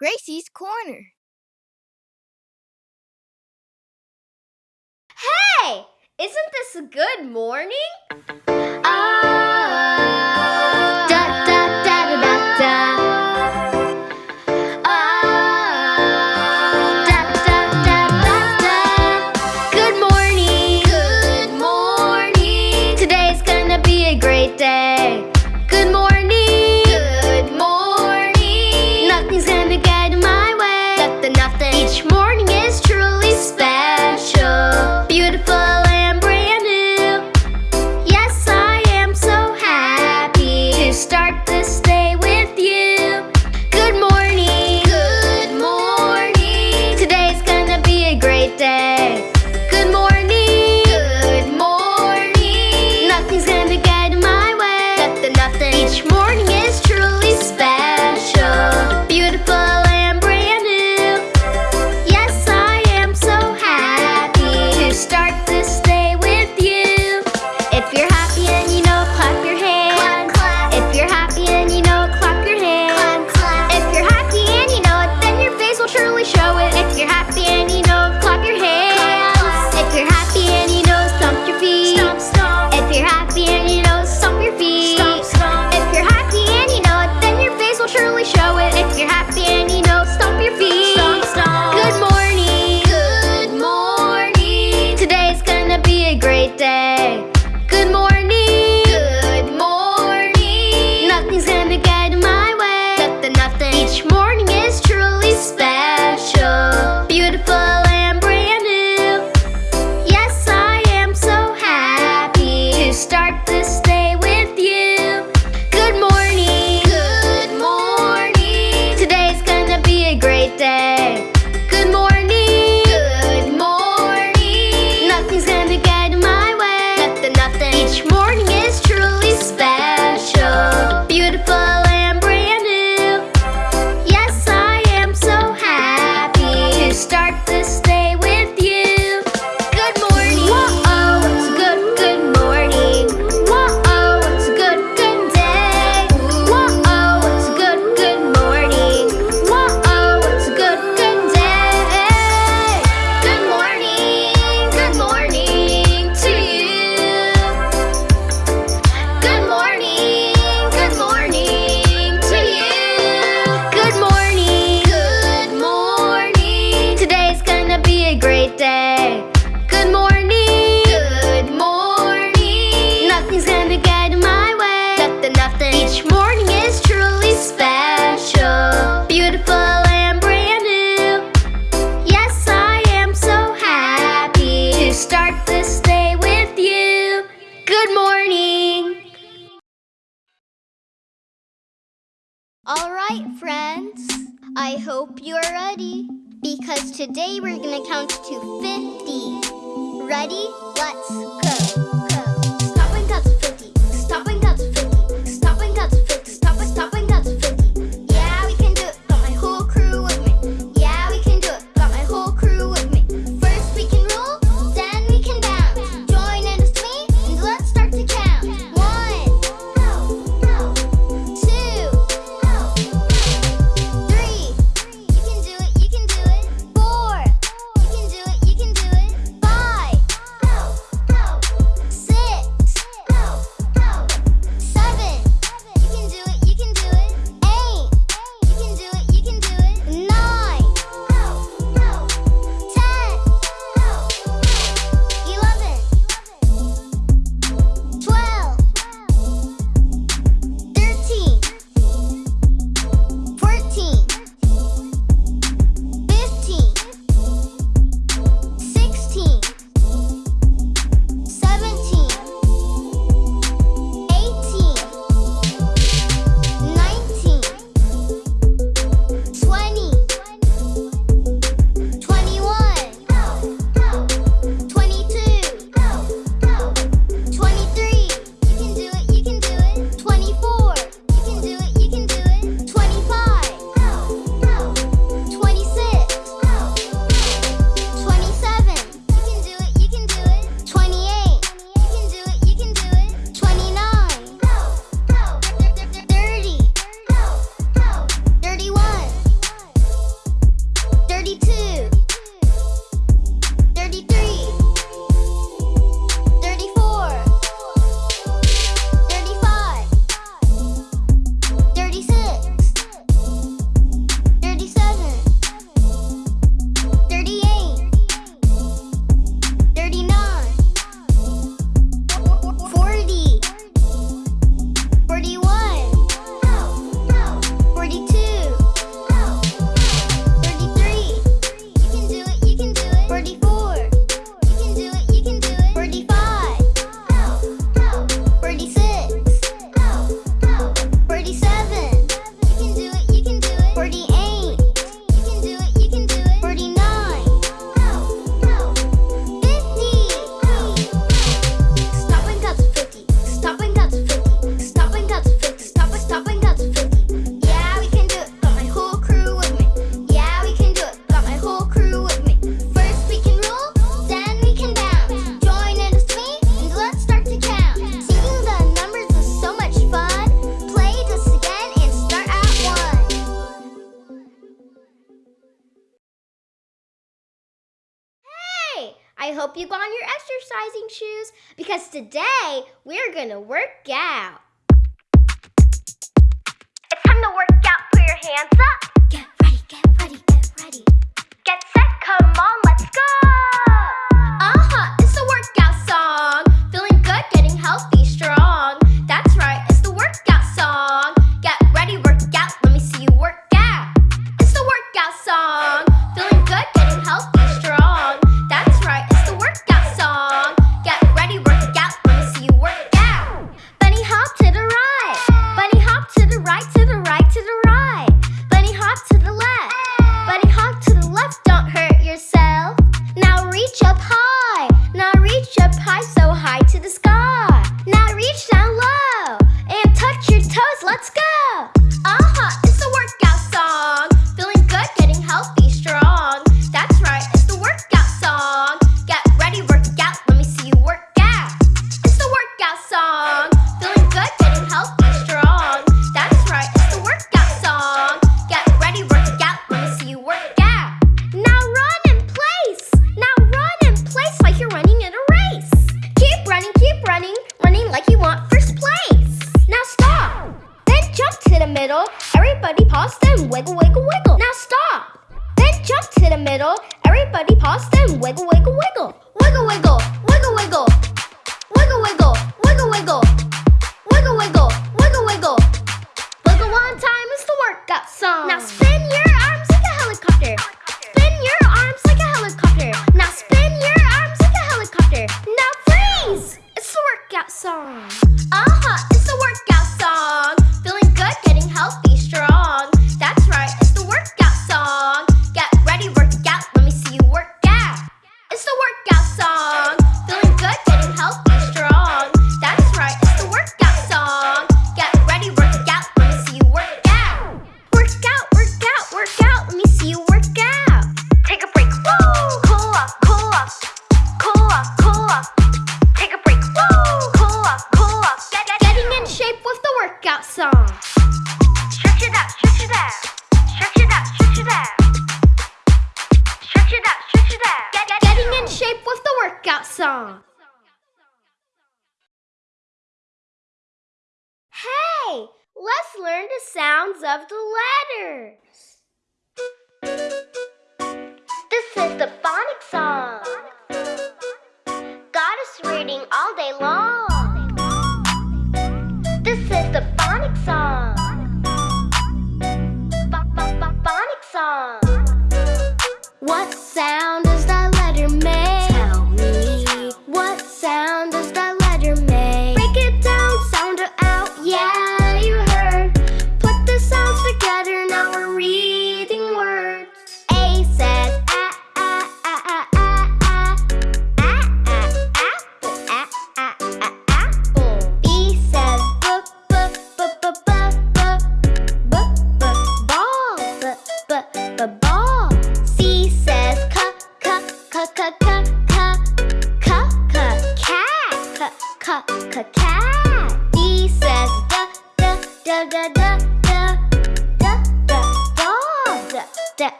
Gracie's Corner. Hey! Isn't this a good morning? Ah,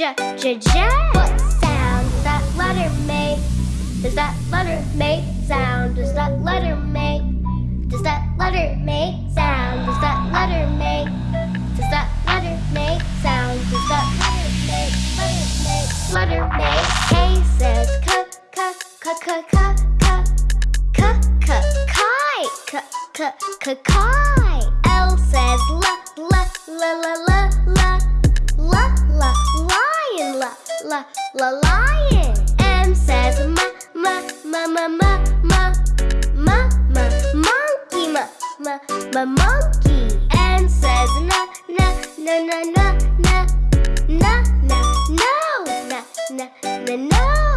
J, J, J. What sound does that letter make? Does that letter make sound? Does that letter make? Does that letter make sound? Does that letter make? Does that letter make sound? Does that letter make? Letter make? Letter make? K says k, k, k, k, k, k, k, k, kai, k, k, k, kai. L says l, l, l, l, l, l, l, l, l lion, la la la lion. M says ma ma ma ma ma ma ma ma monkey, ma ma ma monkey. N says na na na na na na na na no na na na no.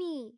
Me.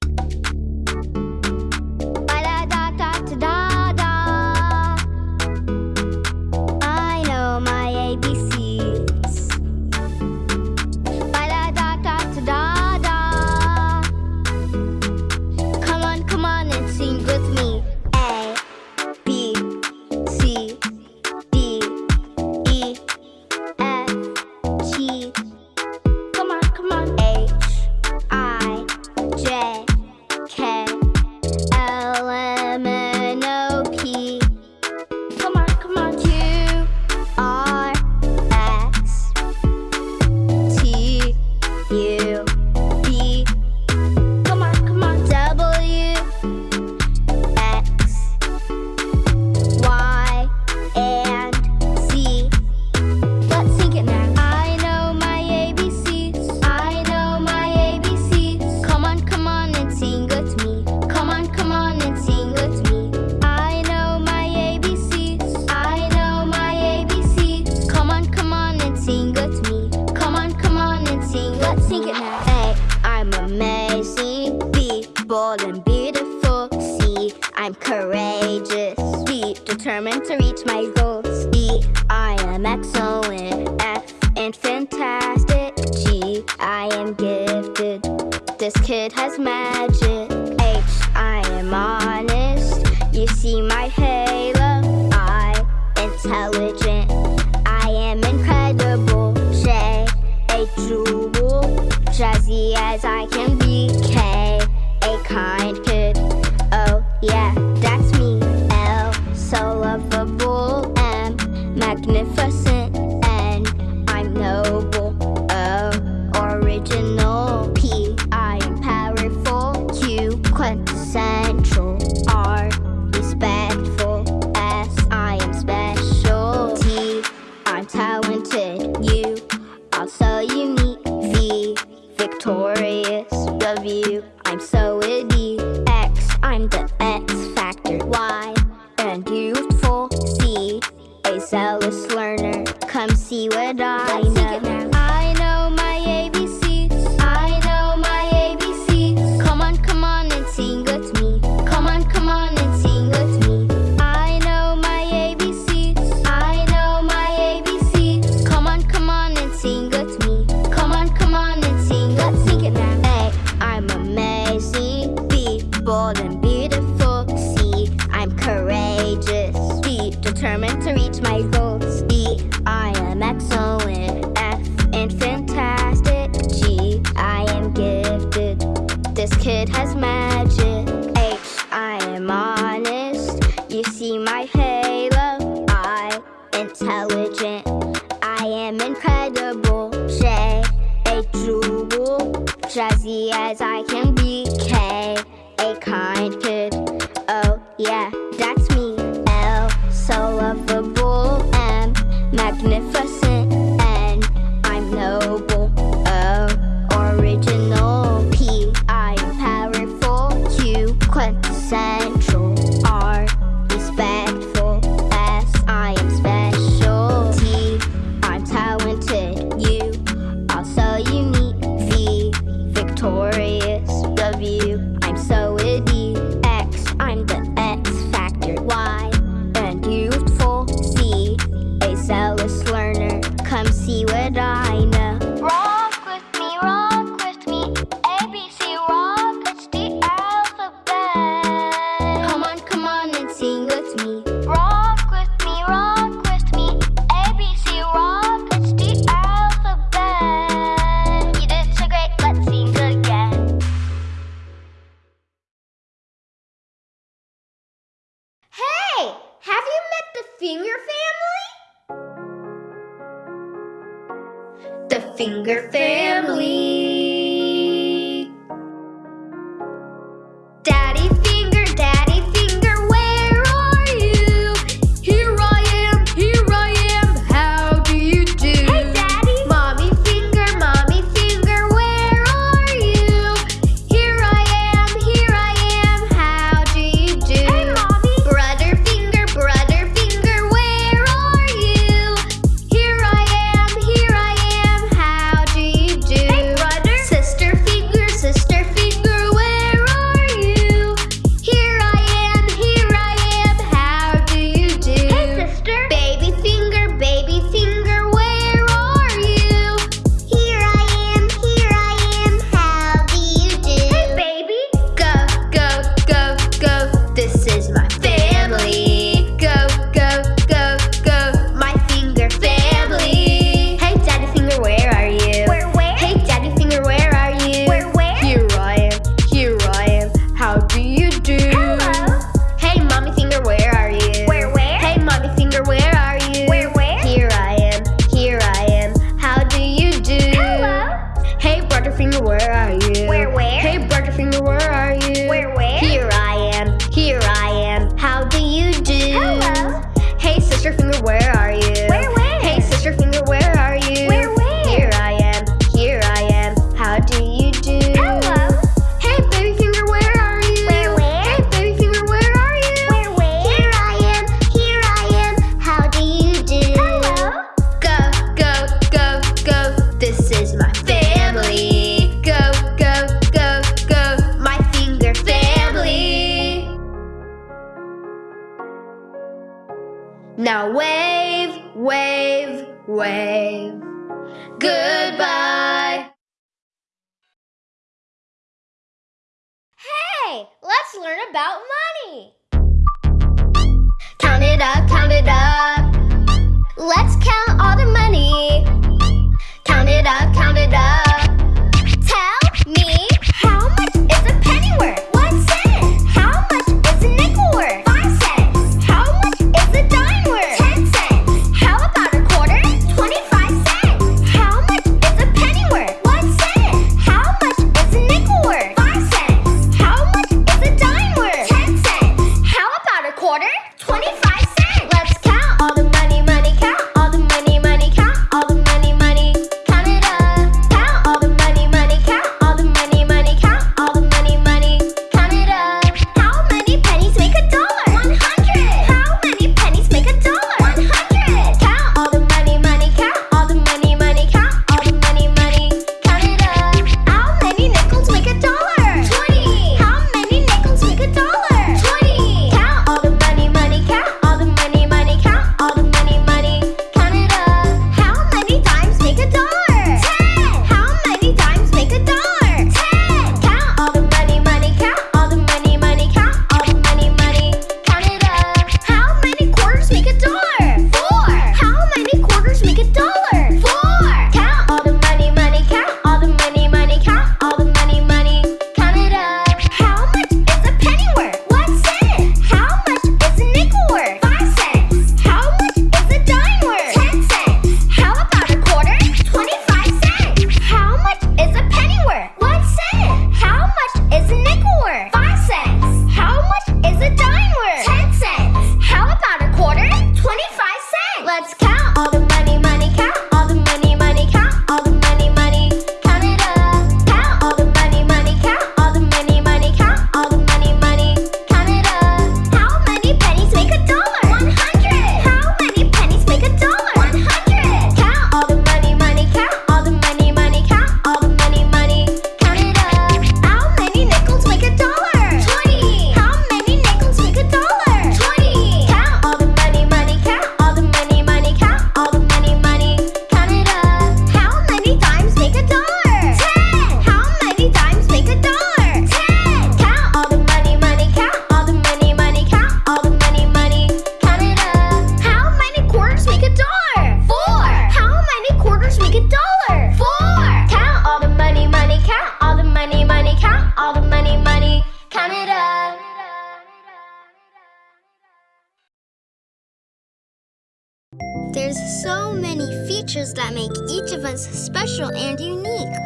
so many features that make each of us special and unique.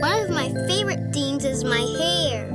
One of my favorite things is my hair.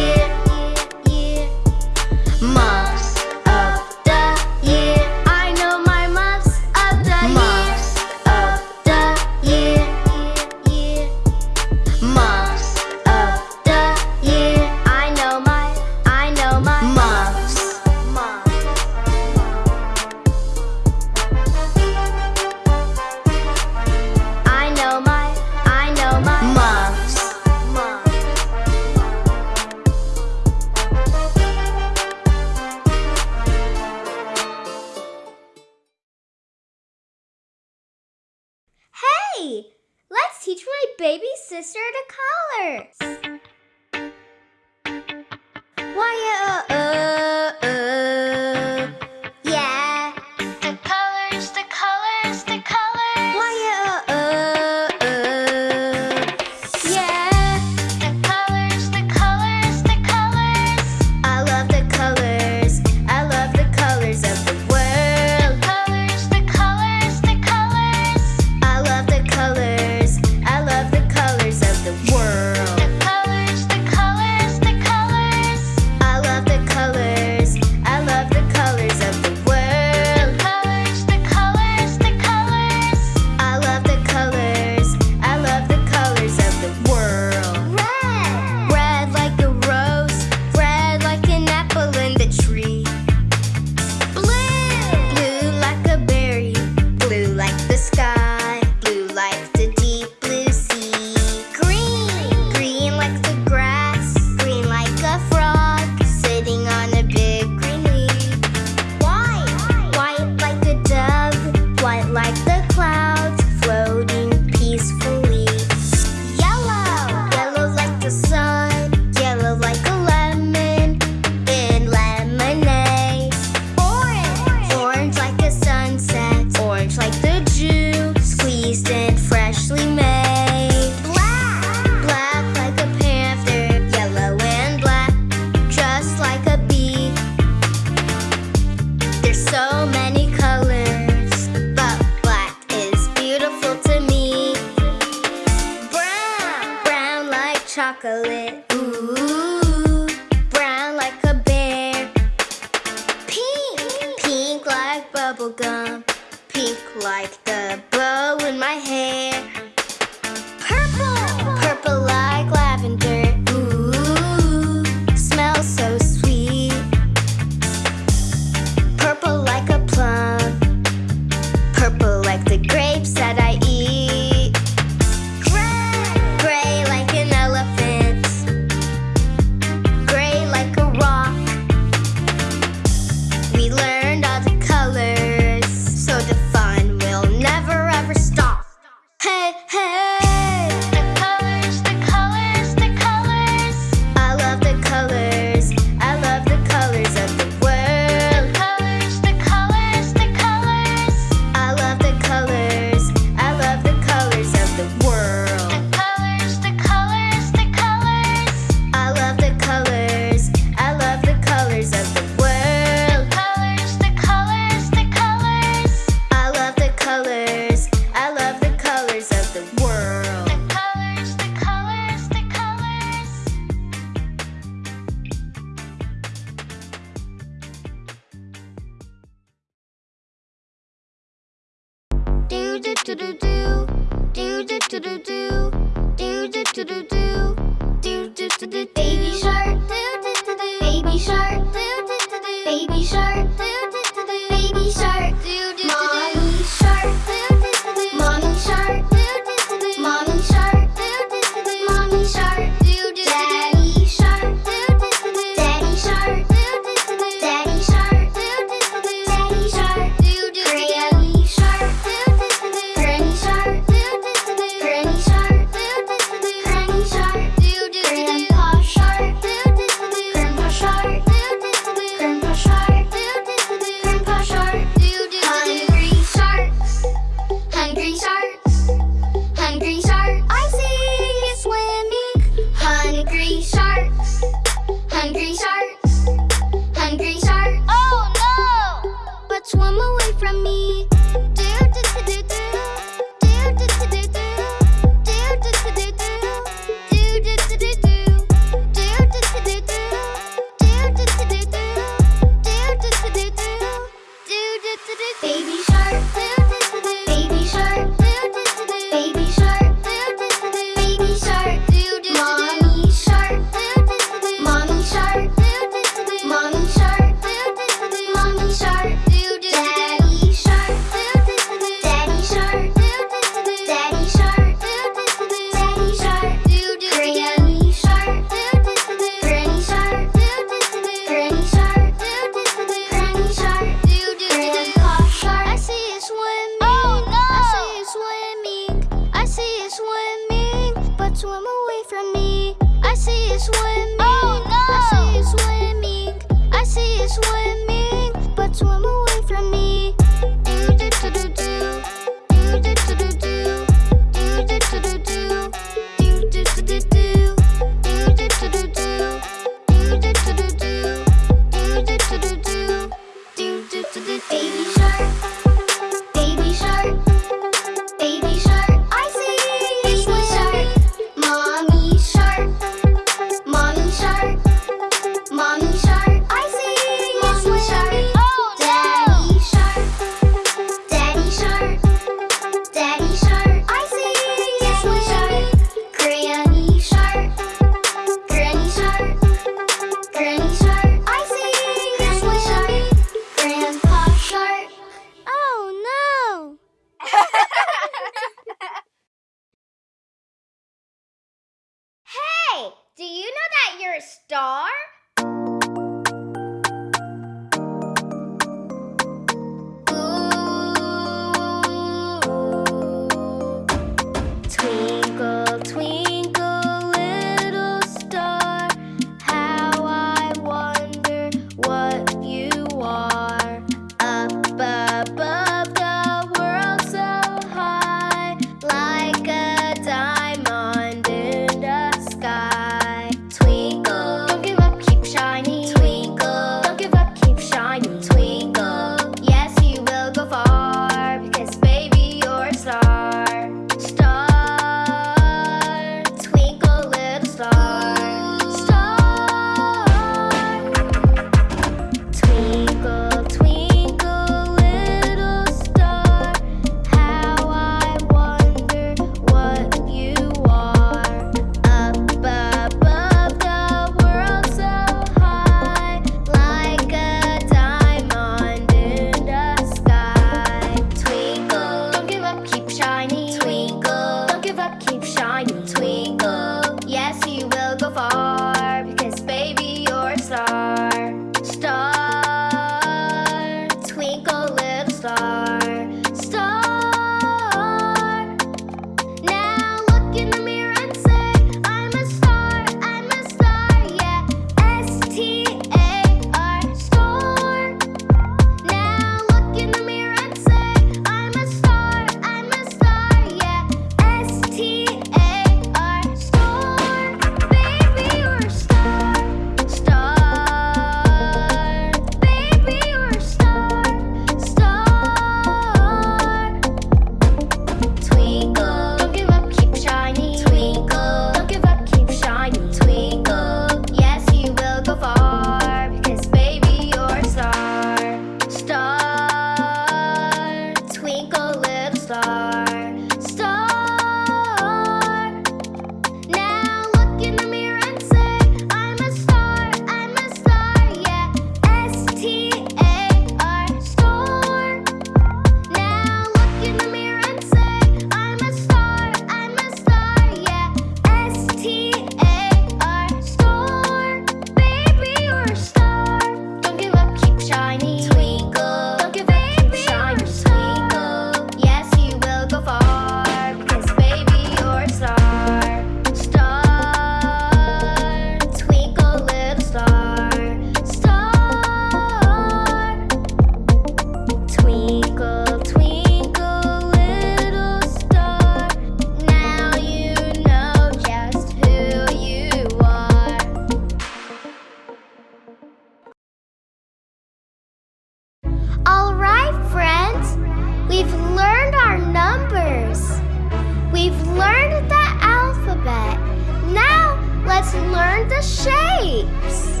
shapes.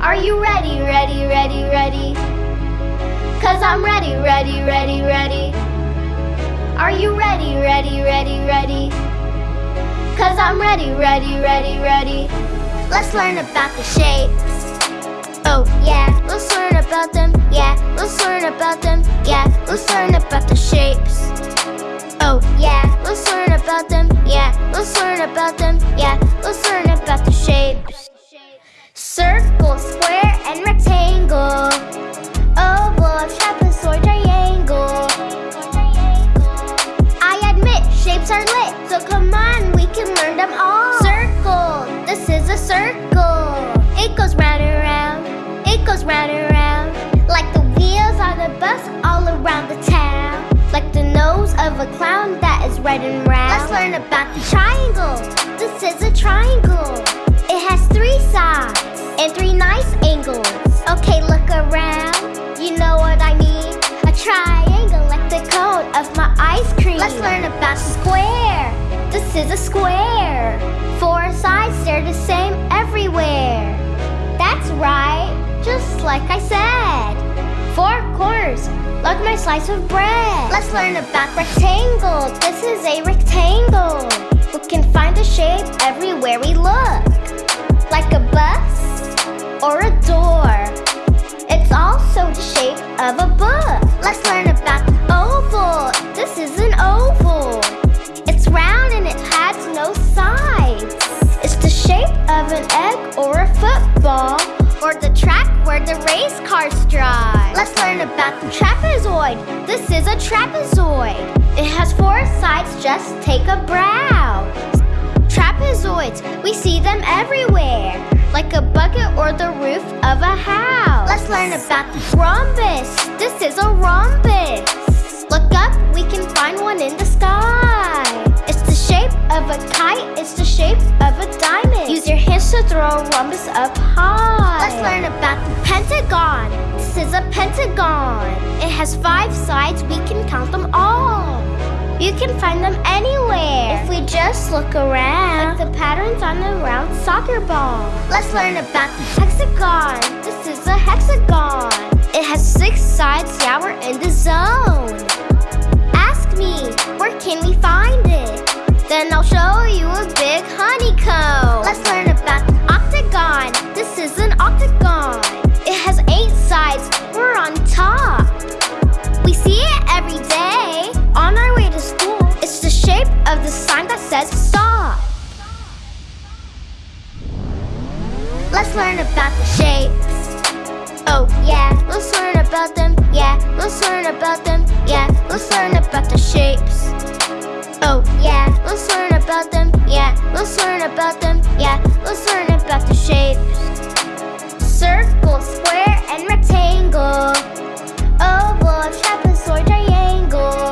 Are you ready, ready, ready, ready? Cause I'm ready, ready, ready, ready. Are you ready, ready, ready, ready? Cause I'm ready, ready, ready, ready. Let's learn about the shapes. Oh yeah, let's learn about them. Yeah, let's learn about them. Yeah, let's learn about the shapes. Oh, yeah, let's learn about them. Yeah, let's learn about them. Yeah, let's learn about the shapes. Circle, square, and rectangle. Oval, trapezoid, triangle. I admit shapes are lit, so come on, we can learn them all. Circle, this is a circle. It goes round and round, it goes round and round. Like the wheels on a bus all around the nose of a clown that is red and round. Let's learn about the triangle. This is a triangle. It has three sides and three nice angles. Okay, look around. You know what I mean? A triangle like the cone of my ice cream. Let's learn about the square. This is a square. Four sides, they're the same everywhere. That's right, just like I said. Four corners, like my slice of bread. Let's learn about rectangle. This is a rectangle. We can find the shape everywhere we look. Like a bus or a door. It's also the shape of a book. Let's learn about oval. This is an oval. It's round and it has no sides. It's the shape of an egg or a football. Or the track where the race cars drive. Let's learn about the trapezoid. This is a trapezoid. It has four sides, just take a browse. Trapezoids, we see them everywhere. Like a bucket or the roof of a house. Let's learn about the rhombus. This is a rhombus. Look up, we can find one in the sky. The shape of a kite, it's the shape of a diamond. Use your hands to throw a rhombus up high. Let's learn about the pentagon. This is a pentagon. It has five sides, we can count them all. You can find them anywhere if we just look around. Like the patterns on a round soccer ball. Let's learn about the hexagon. This is a hexagon. It has six sides, yeah, we're in the zone. Ask me, where can we find it? Then I'll show you a big honeycomb. Let's learn about the octagon. This is an octagon. It has eight sides, we're on top. We see it every day on our way to school. It's the shape of the sign that says stop. Let's learn about the shapes. Oh, yeah, let's learn about them. Yeah, let's learn about them. Yeah, let's learn about the shapes. Oh, yeah, let's learn about them. Yeah, let's learn about them. Yeah, let's learn about the shapes. Circle, square, and rectangle. Oval, trapezoid, triangle.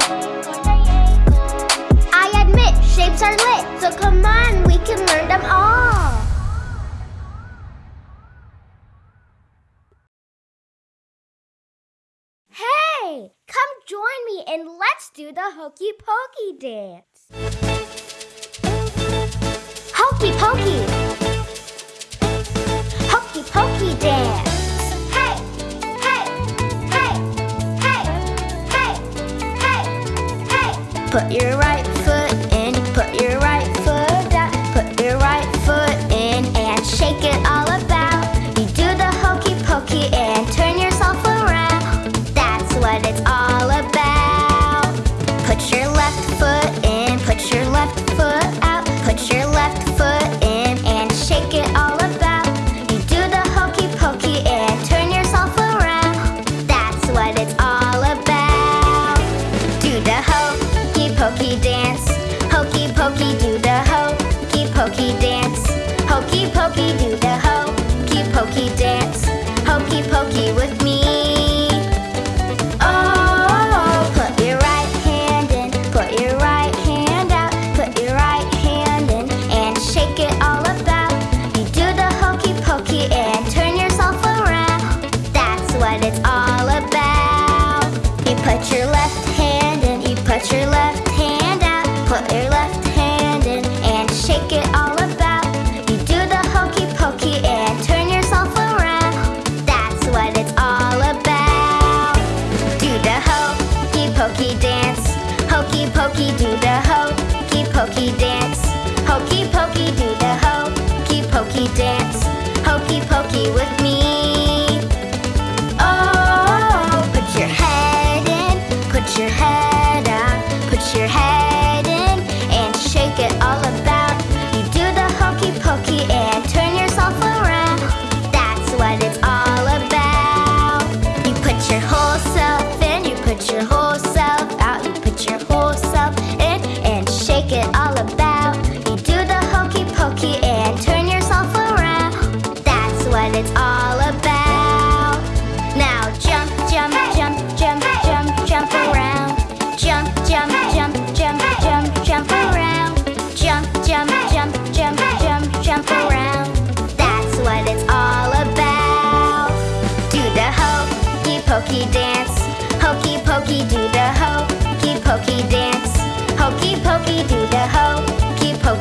I admit shapes are lit, so come on, join me and let's do the hokey pokey dance. Hokey pokey. Hokey pokey dance. Hey, hey, hey, hey, hey, hey, hey. Put your right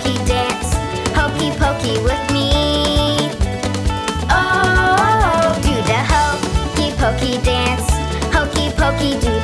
Happy dance, hokey pokey with me. Oh, do the hokey pokey dance, hokey pokey do.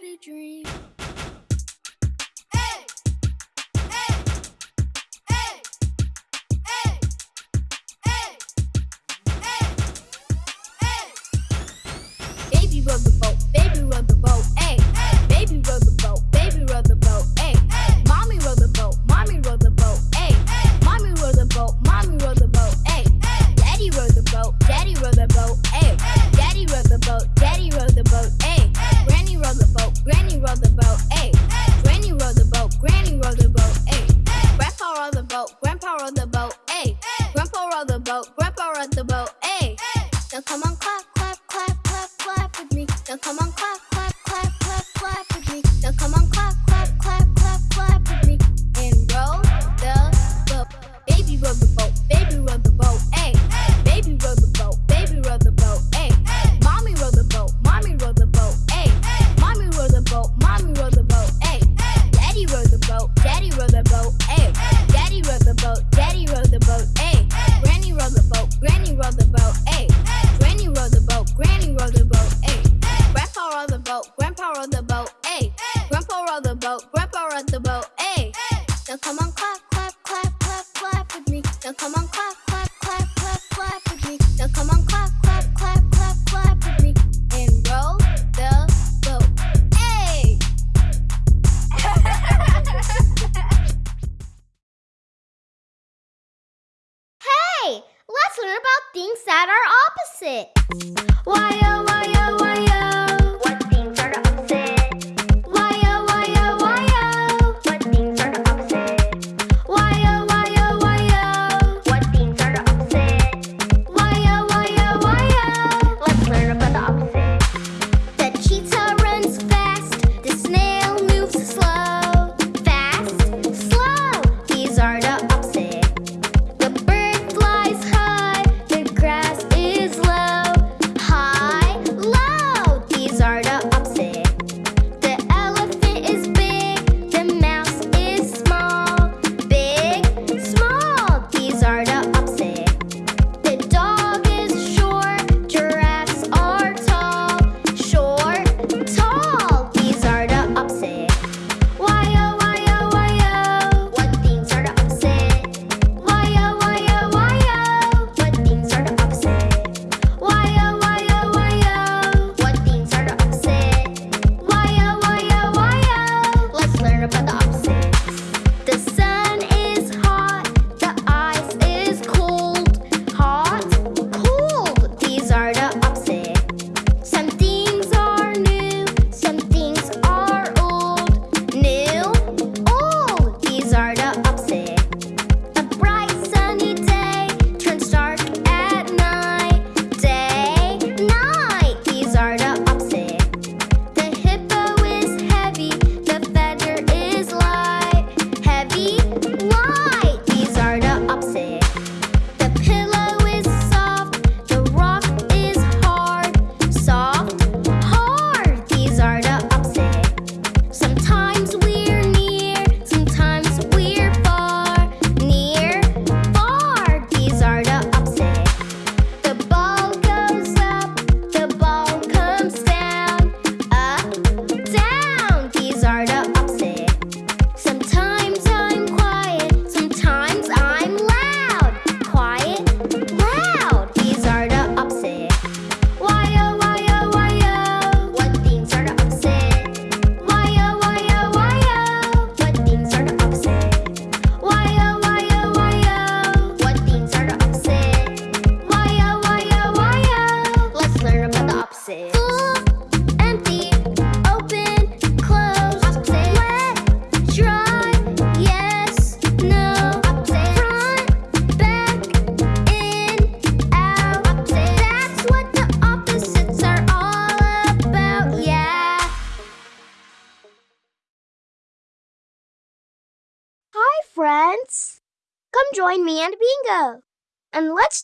But a dream.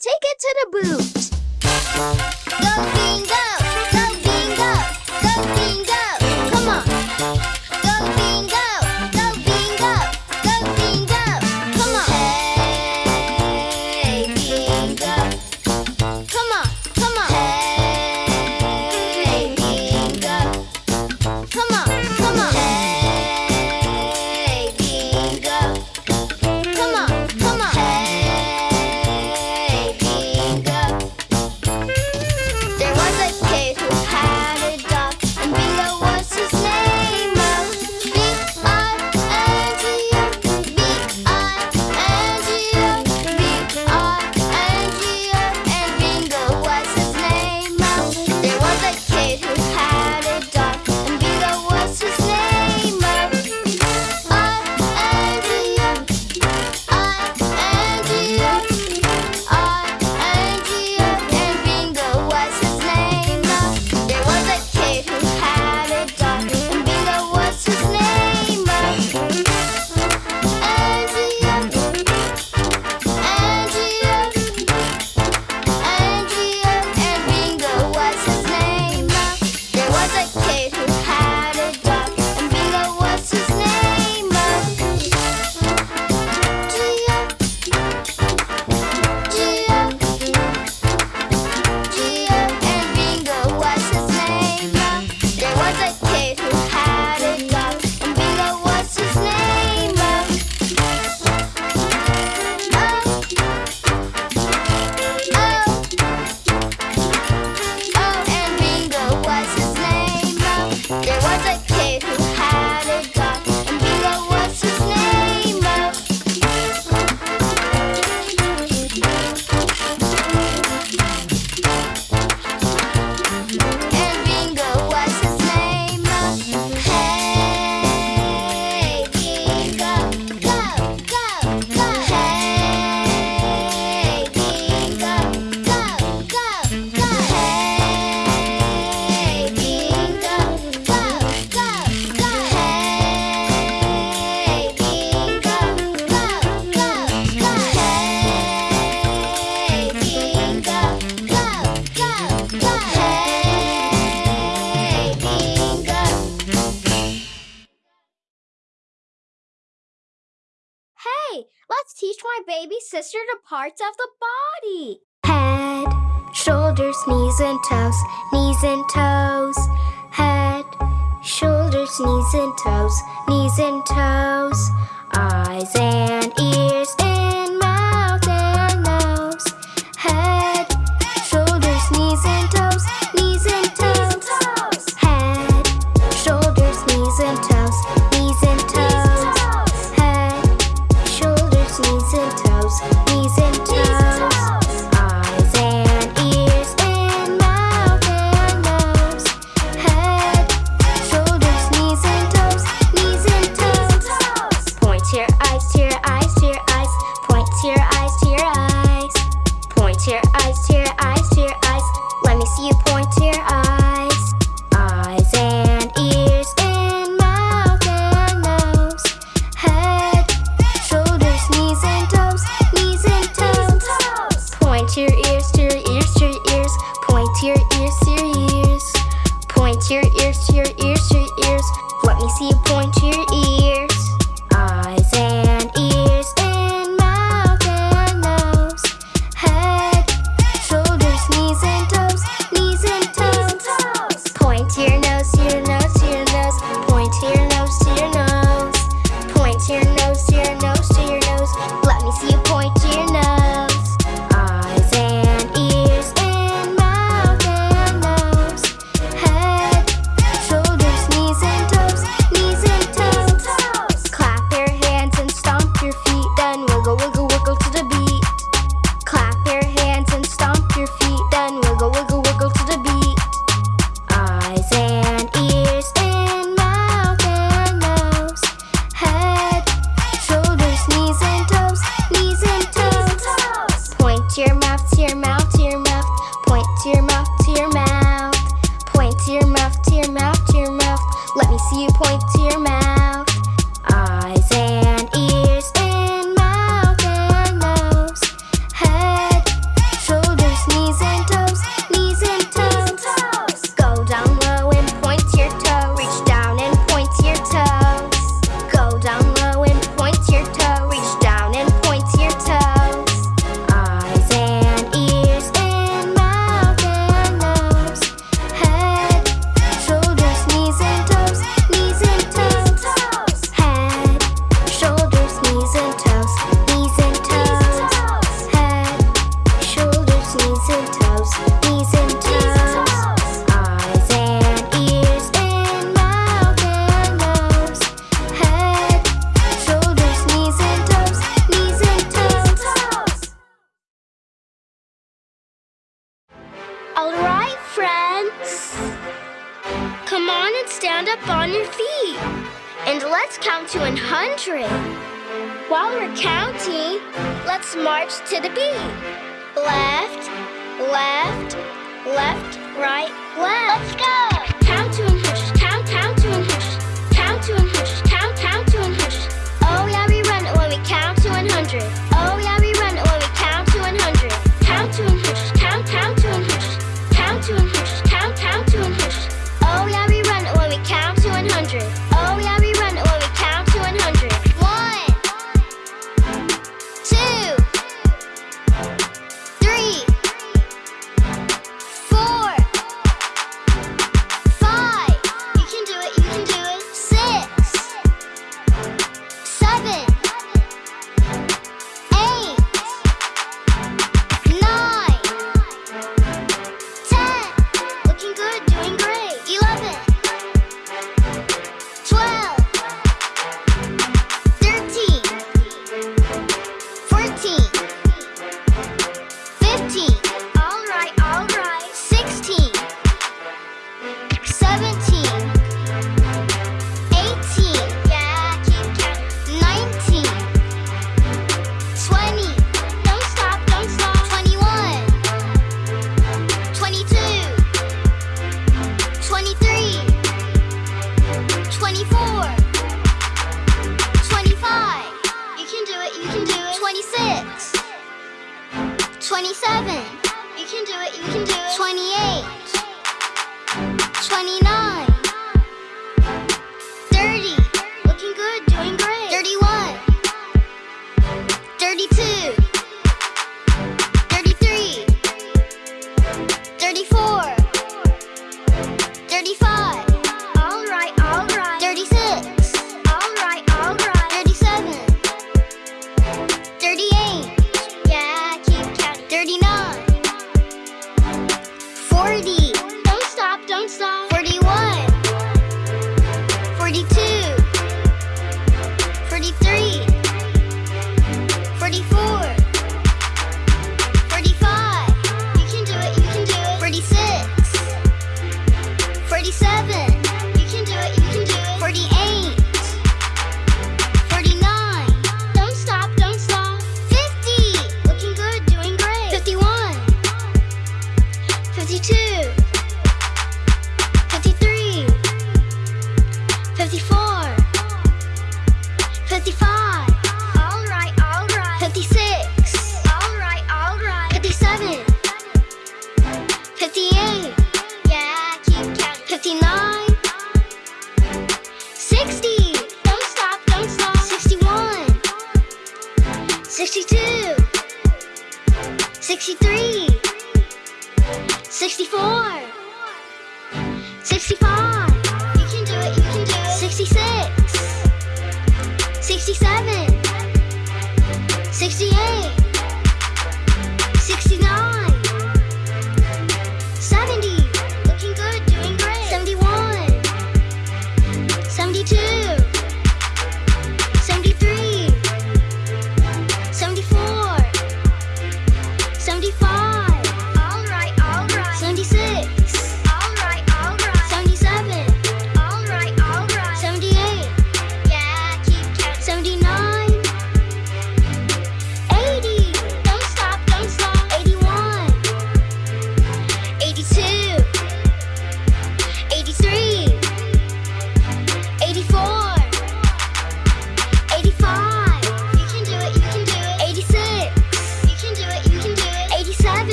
Take it to the boot. Go Let's teach my baby sister the parts of the body. Head, shoulders, knees and toes, knees and toes. Head, shoulders, knees and toes, knees and toes. Eyes and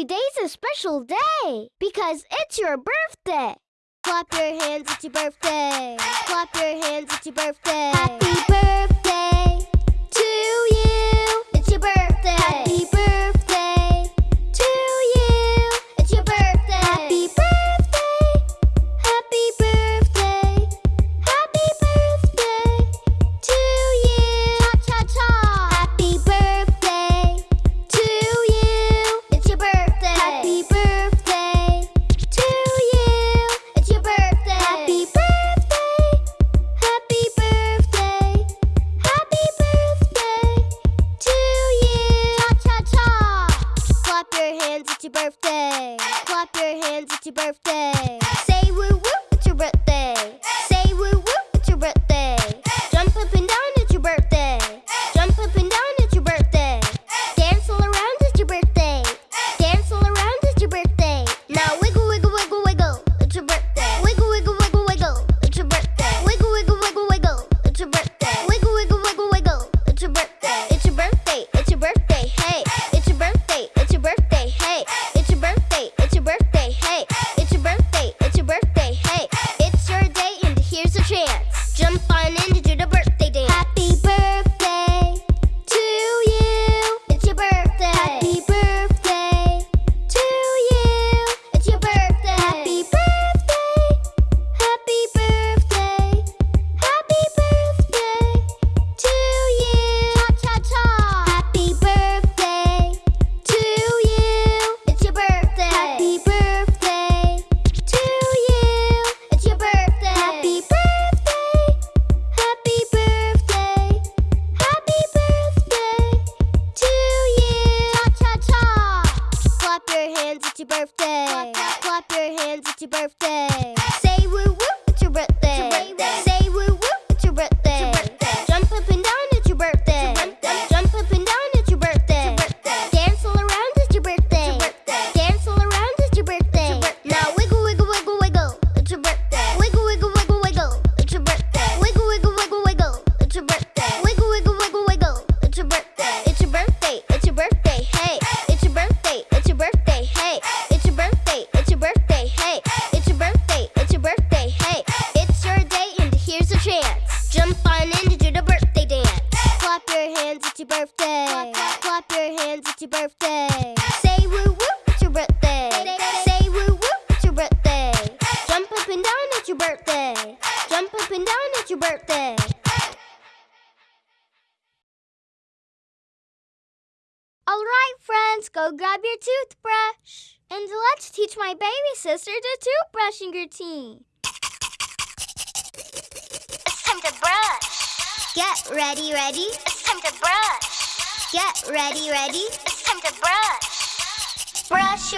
Today's a special day because it's your birthday. Clap your hands, it's your birthday. Clap your hands, it's your birthday. Happy birthday to you. It's your birthday. Happy birthday.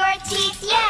your teeth, yeah!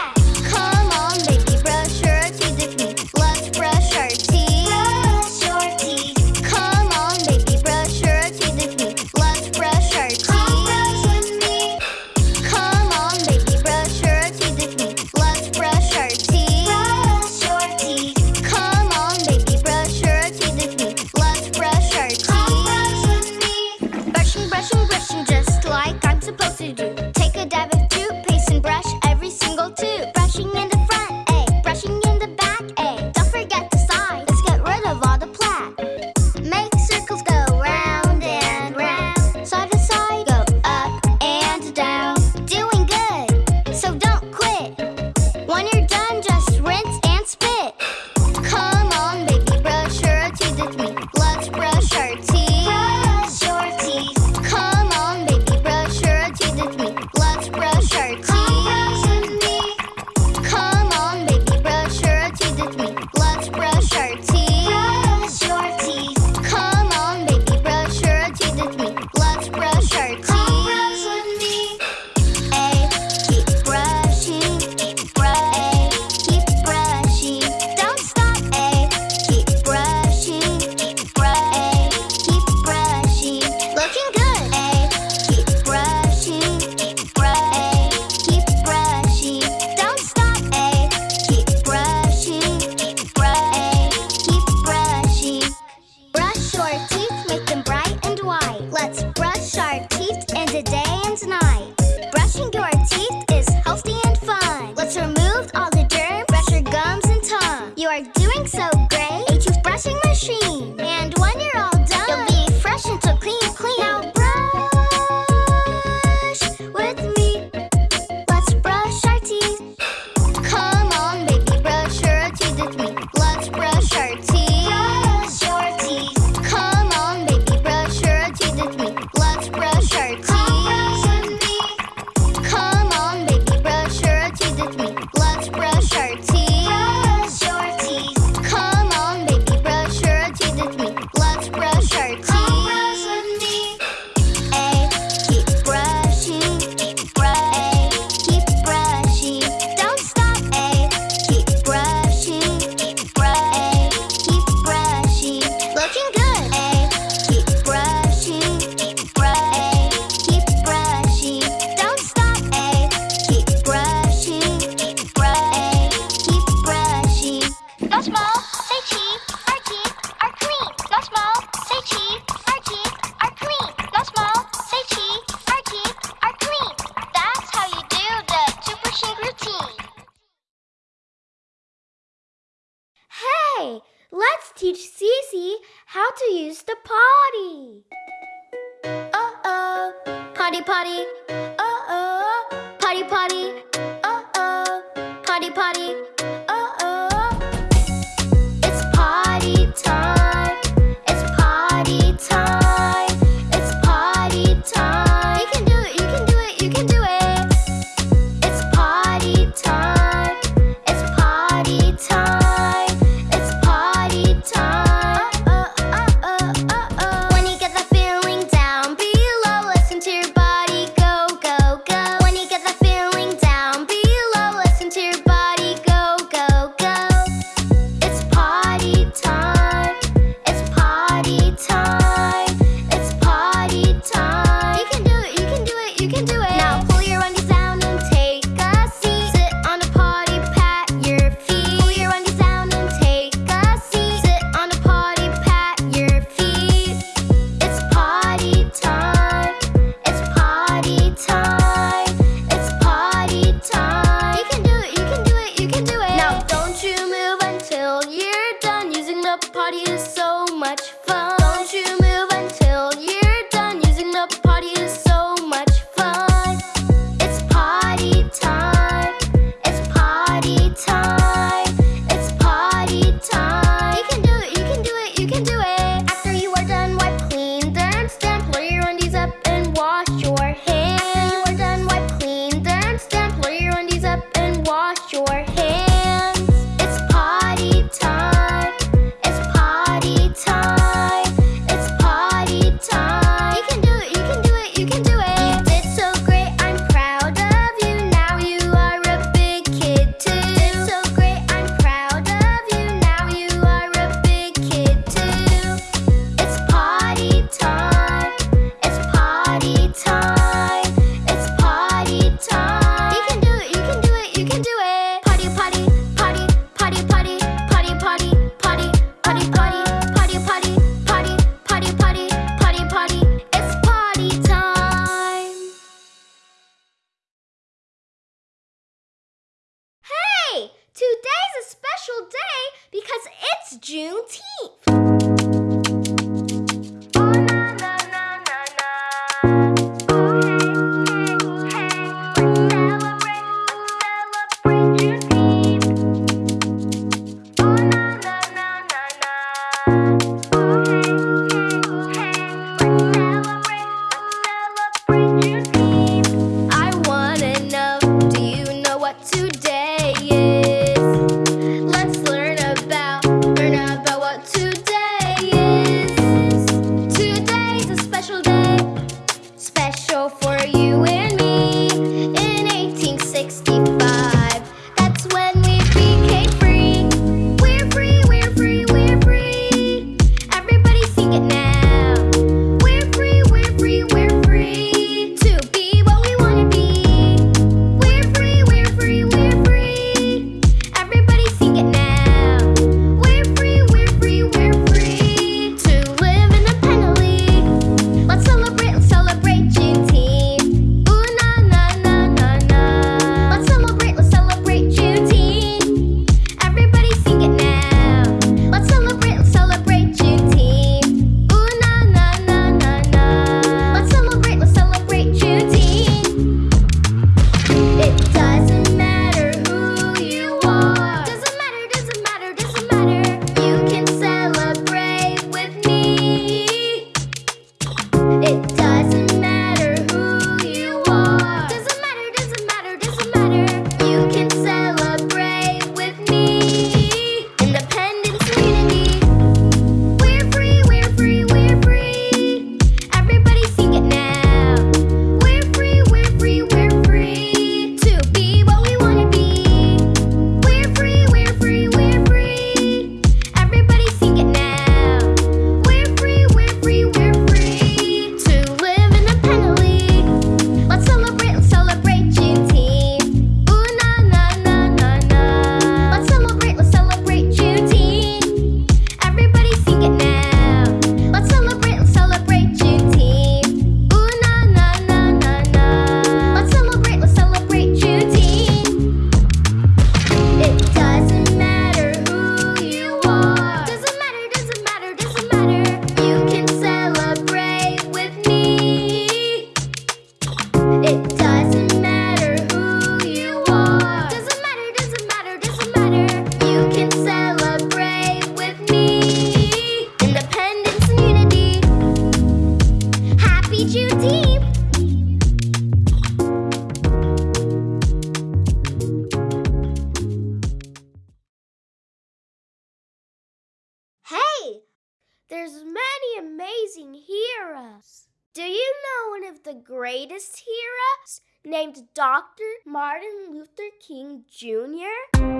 King Jr.?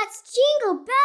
Let's jingle bell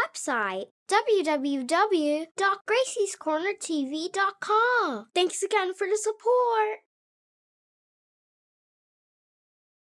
website www.graciescornertv.com. Thanks again for the support.